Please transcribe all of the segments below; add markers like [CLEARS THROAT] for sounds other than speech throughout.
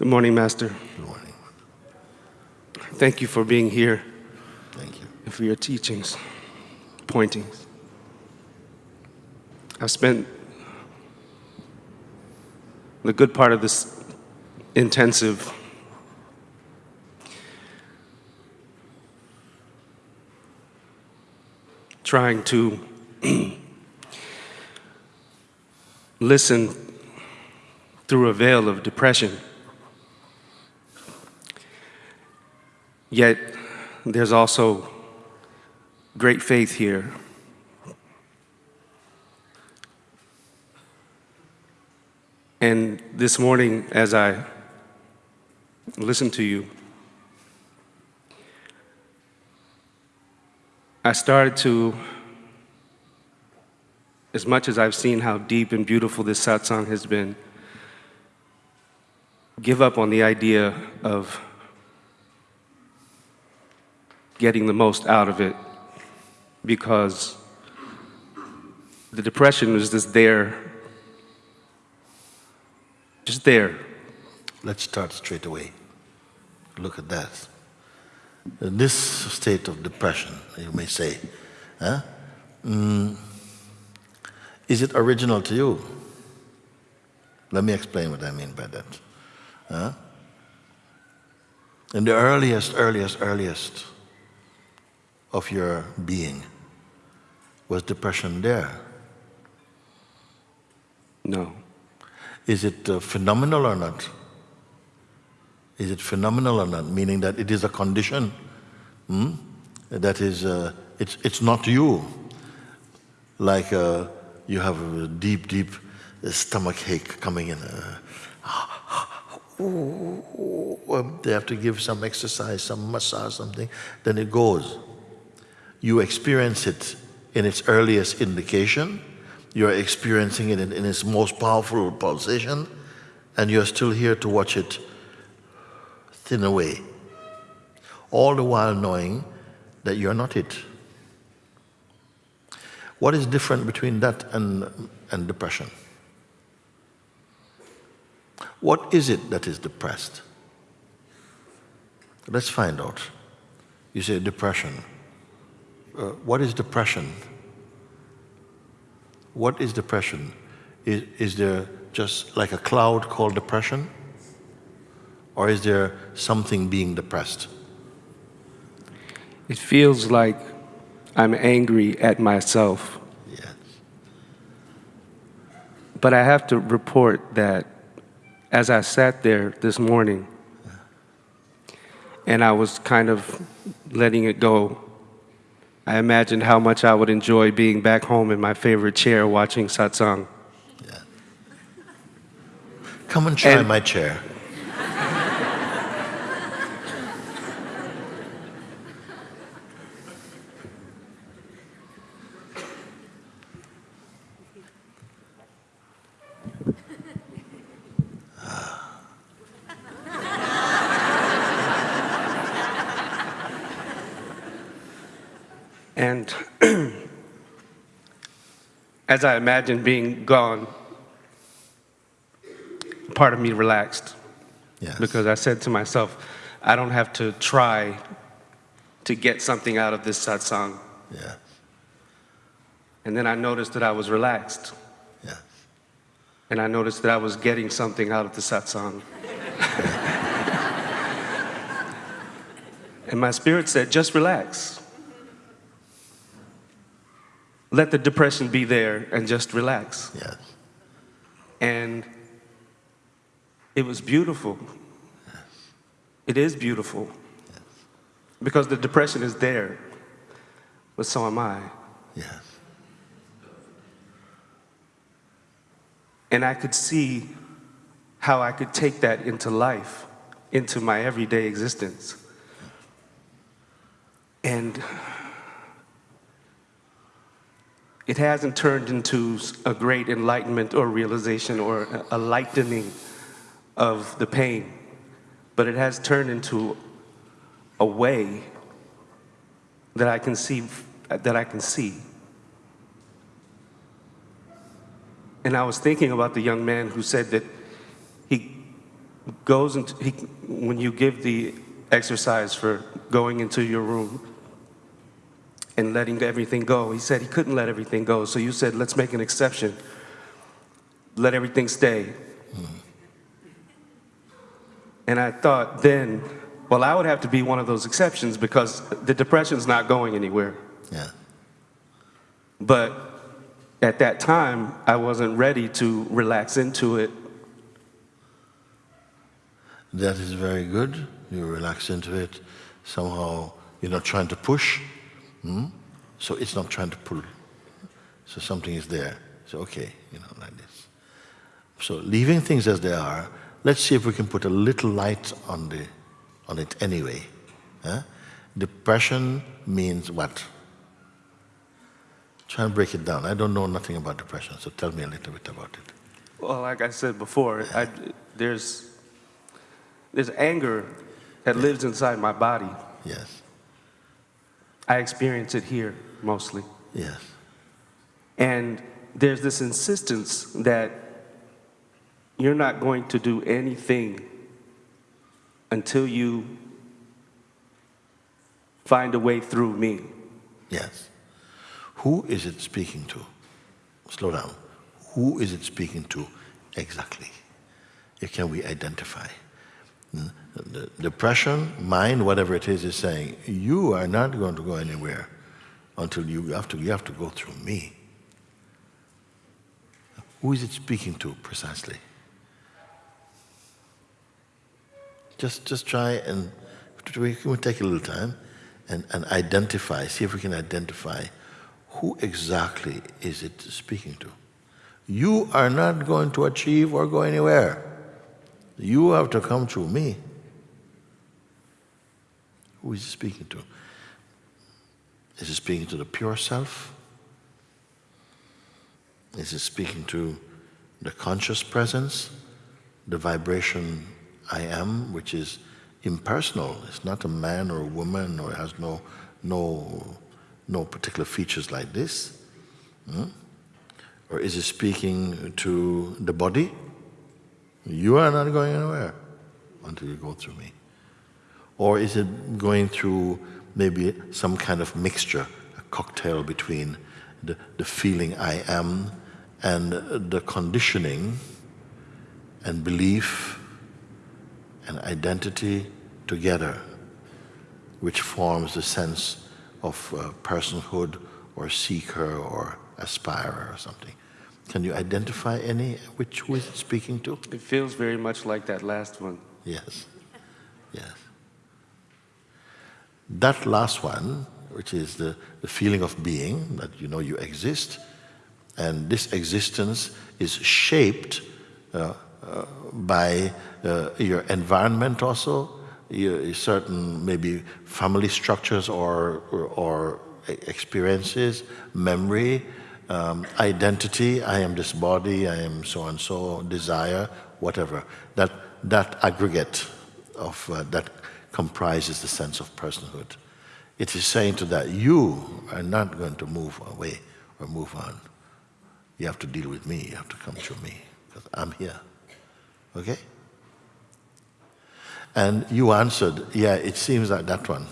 Good morning, Master. Good morning. Thank you for being here Thank you. and for your teachings, pointings. I've spent the good part of this intensive trying to [CLEARS THROAT] listen through a veil of depression. Yet, there's also great faith here. And this morning, as I listened to you, I started to, as much as I've seen how deep and beautiful this satsang has been, give up on the idea of getting the most out of it because the depression was just there, just there. Let's start straight away. Look at that. In this state of depression, you may say, huh? Mm, is it original to you? Let me explain what I mean by that. Huh? In the earliest, earliest, earliest of your being, was depression there? No. Is it uh, phenomenal or not? Is it phenomenal or not? Meaning that it is a condition hmm? that is, uh, it's, it's not you. Like uh, you have a deep, deep stomach ache coming in. Uh, [GASPS] they have to give some exercise, some massage, something, then it goes. You experience it in its earliest indication, you're experiencing it in, in its most powerful pulsation, and you're still here to watch it thin away. All the while knowing that you're not it. What is different between that and, and depression? What is it that is depressed? Let's find out. You say depression. Uh, what is depression? What is depression? Is, is there just like a cloud called depression? Or is there something being depressed? It feels like I'm angry at myself. Yes. But I have to report that as I sat there this morning and I was kind of letting it go, I imagined how much I would enjoy being back home in my favorite chair watching satsang. Yeah. Come and try And- my chair. And as I imagined being gone, part of me relaxed Yes. because I said to myself, I don't have to try to get something out of this satsang. Yeah. And then I noticed that I was relaxed. Yeah. And I noticed that I was getting something out of the satsang. [LAUGHS] and my spirit said, just relax. Let the depression be there and just relax. Yes. And it was beautiful. Yes. It is beautiful. Yes. Because the depression is there, but so am I. Yes. And I could see how I could take that into life, into my everyday existence. And it hasn't turned into a great enlightenment or realization or a- lightening of the pain, but it has turned into a way that I can see, that I can see. And I was thinking about the young man who said that he goes into, he, when you give the exercise for going into your room and letting everything go, he said he couldn't let everything go. So you said, let's make an exception. Let everything stay. And I thought then, well, I would have to be one of those exceptions because the depression's not going anywhere. Yeah. But at that time, I wasn't ready to relax into it. That is very good. You relax into it. Somehow you're not trying to push. Hmm? So it's not trying to pull. So something is there. So okay, you know, like this. So leaving things as they are, let's see if we can put a little light on the on it anyway. huh? Depression means what? Try and break it down. I don't know nothing about depression, so tell me a little bit about it. Well, like I said before, I, there's, there's anger that lives inside my body. Yes, I experience it here mostly. yes, And there's this insistence that you're not going to do anything until you find a way through me. yes. Who is it speaking to? Slow down. Who is it speaking to exactly? Can we identify? The depression, mind, whatever it is, is saying, you are not going to go anywhere until you have to, you have to go through me. Who is it speaking to precisely? Just, just try and we can take a little time and, and identify, see if we can identify who exactly is it speaking to. You are not going to achieve or go anywhere. You have to come through me. Who is he speaking to? Is he speaking to the pure self? Is he speaking to the conscious presence, the vibration I am, which is impersonal? It's not a man or a woman or has no, no, no particular features like this. Hmm? Or is it speaking to the body? You are not going anywhere until you go through me. Or is it going through maybe some kind of mixture, a cocktail between the, the feeling I am and the conditioning and belief and identity together, which forms the sense of uh, personhood or seeker or aspirer or something. Can you identify any which who is it speaking to? It feels very much like that last one. Yes. Yes. That last one, which is the, the feeling of being, that you know you exist, and this existence is shaped uh, uh, by uh, your environment also, your, certain maybe family structures or, or, or experiences, memory, um, identity, I am this body, I am so and so, desire, whatever. That, that aggregate of uh, that comprises the sense of personhood. It is saying to that, you are not going to move away or move on. You have to deal with me, you have to come to me, because I'm here. Okay? And you answered, yeah, it seems like that one.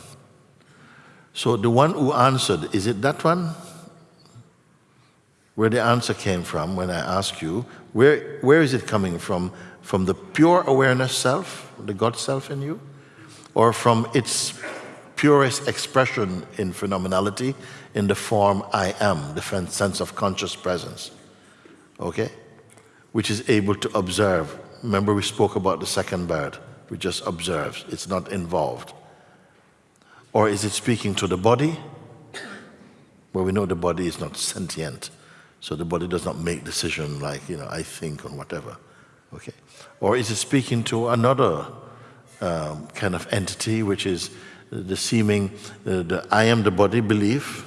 So the one who answered, is it that one? Where the answer came from when I asked you, where, where is it coming from? From the pure awareness self, the God self in you? Or from its purest expression in phenomenality in the form I am, the sense of conscious presence? Okay? Which is able to observe. Remember, we spoke about the second bird, which just observes, it's not involved. Or is it speaking to the body? Well, we know the body is not sentient, so the body does not make decision like, you know, I think or whatever. Okay? Or is it speaking to another um, kind of entity, which is the seeming, uh, the I am the body belief,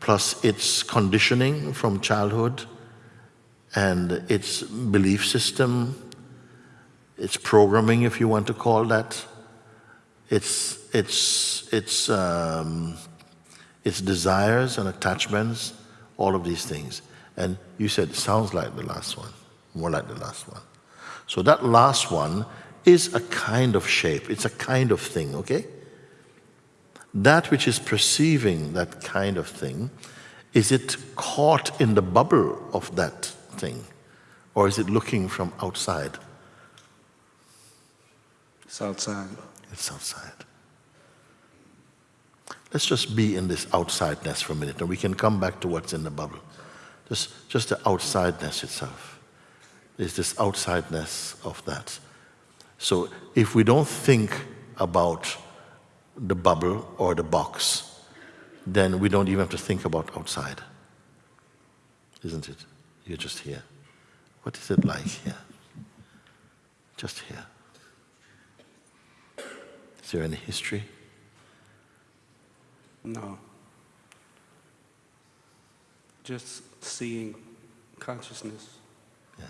plus its conditioning from childhood, and its belief system, its programming, if you want to call that, its, its, its, um, its desires and attachments, all of these things. And you said, sounds like the last one, more like the last one. So that last one is a kind of shape, it's a kind of thing, okay? That which is perceiving that kind of thing, is it caught in the bubble of that thing? Or is it looking from outside? It's outside. It's outside. Let's just be in this outsideness for a minute, and we can come back to what's in the bubble. Just, just the outsideness itself. Is this outsideness of that. So if we don't think about the bubble or the box, then we don't even have to think about outside. Isn't it? You're just here. What is it like here? Just here. Is there any history? No. Just seeing consciousness. Yes.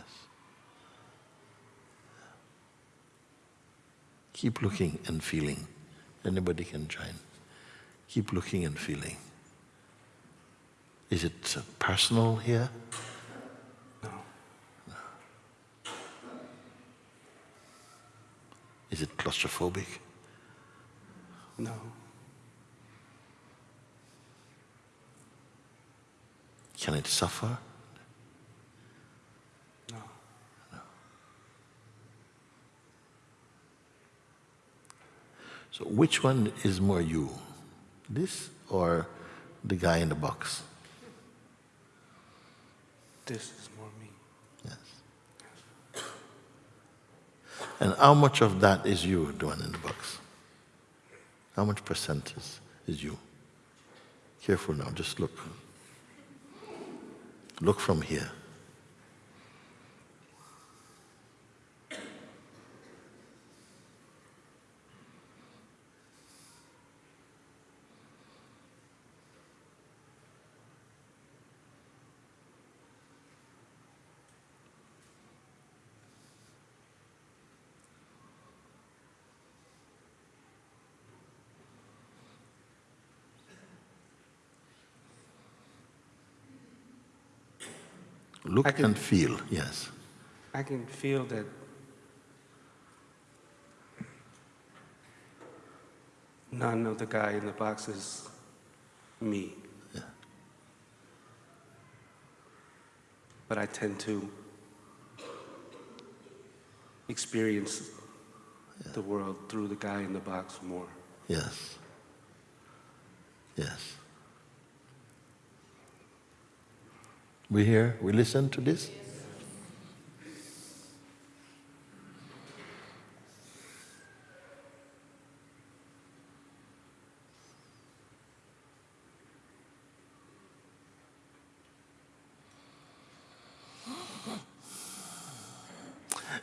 Keep looking and feeling. Anybody can join. Keep looking and feeling. Is it personal here? No. Is it claustrophobic? No. Can it suffer? No. So, which one is more you? This or the guy in the box? This is more me. Yes. And how much of that is you, the one in the box? How much percent is, is you? Careful now, just look. Look from here. Look can- and feel, yes. I can feel that none of the guy in the box is me. Yeah. But I tend to experience the world through the guy in the box more. Yes. Yes. We hear, we listen to this?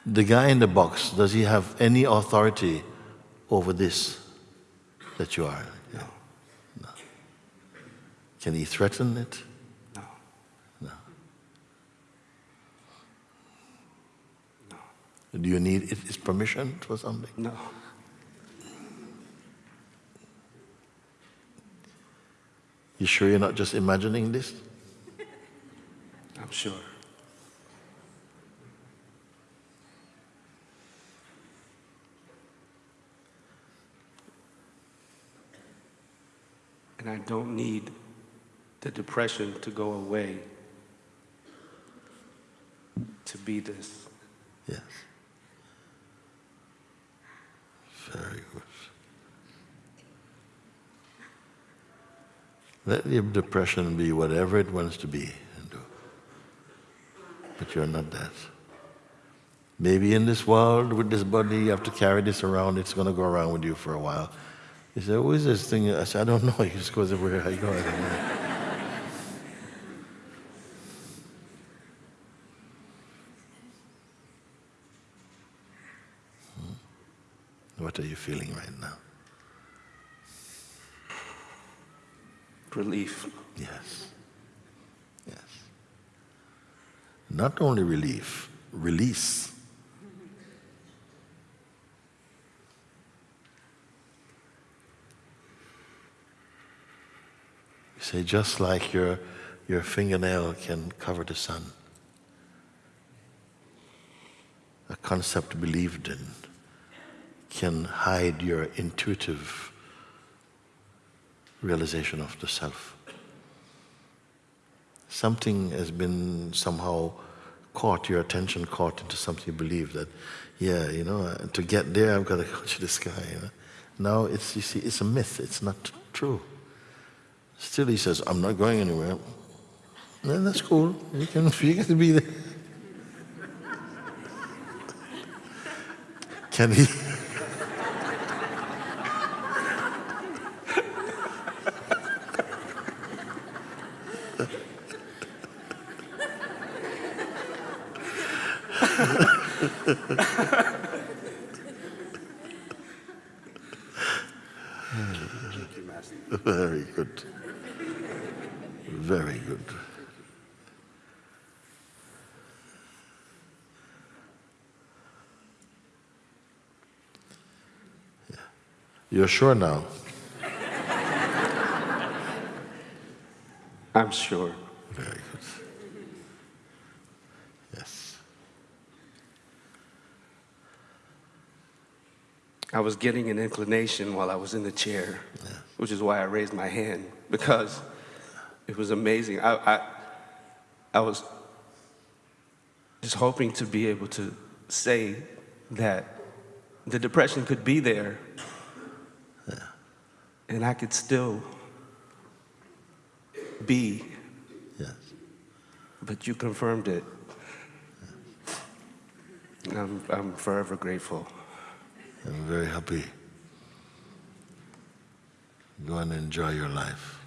The guy in the box, does he have any authority over this that you are? No, Can he threaten it? no, No. no, Do you need his permission for something? no. You sure you're not just imagining this? I'm sure. And I don't need the depression to go away to be this. Yes. Very good. Let your depression be whatever it wants to be and do. But you're not that. Maybe in this world with this body, you have to carry this around. It's going to go around with you for a while. You say, "Who is this thing?" I said, "I don't know." [LAUGHS] He just goes everywhere I go. I don't know. What are you feeling right now? Relief. Yes. Yes. Not only relief, release. You say, just like your, your fingernail can cover the sun, a concept believed in can hide your intuitive realization of the self. Something has been somehow caught, your attention caught into something you believe that, yeah, you know, uh, to get there, I've got to [LAUGHS] go to the sky. You know? Now it's, you see, it's a myth, it's not true. Still, he says, I'm not going anywhere. Then that's cool. You can, [LAUGHS] you can be there. [LAUGHS] Can he? Very good. Very good. Yeah. You're sure now? I'm sure. Very good. I was getting an inclination while I was in the chair, which is why I raised my hand because it was amazing. I, I, I was just hoping to be able to say that the depression could be there and I could still be, Yes. but you confirmed it. And I'm, I'm forever grateful. I'm very happy. Go and enjoy your life.